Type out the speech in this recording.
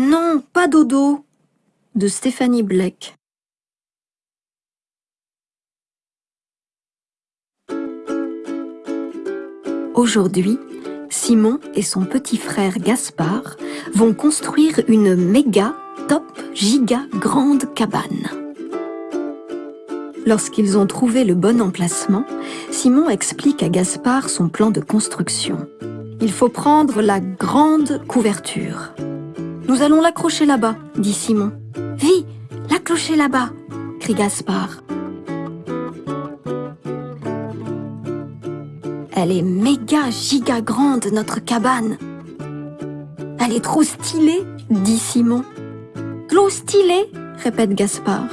Non, pas dodo de Stéphanie Bleck. Aujourd'hui, Simon et son petit frère Gaspard vont construire une méga, top, giga grande cabane. Lorsqu'ils ont trouvé le bon emplacement, Simon explique à Gaspard son plan de construction. Il faut prendre la grande couverture. Nous allons l'accrocher là-bas, dit Simon. Vi, l'accrocher là-bas, crie Gaspard. Elle est méga giga grande, notre cabane. Elle est trop stylée, dit Simon. Trop stylée, répète Gaspard.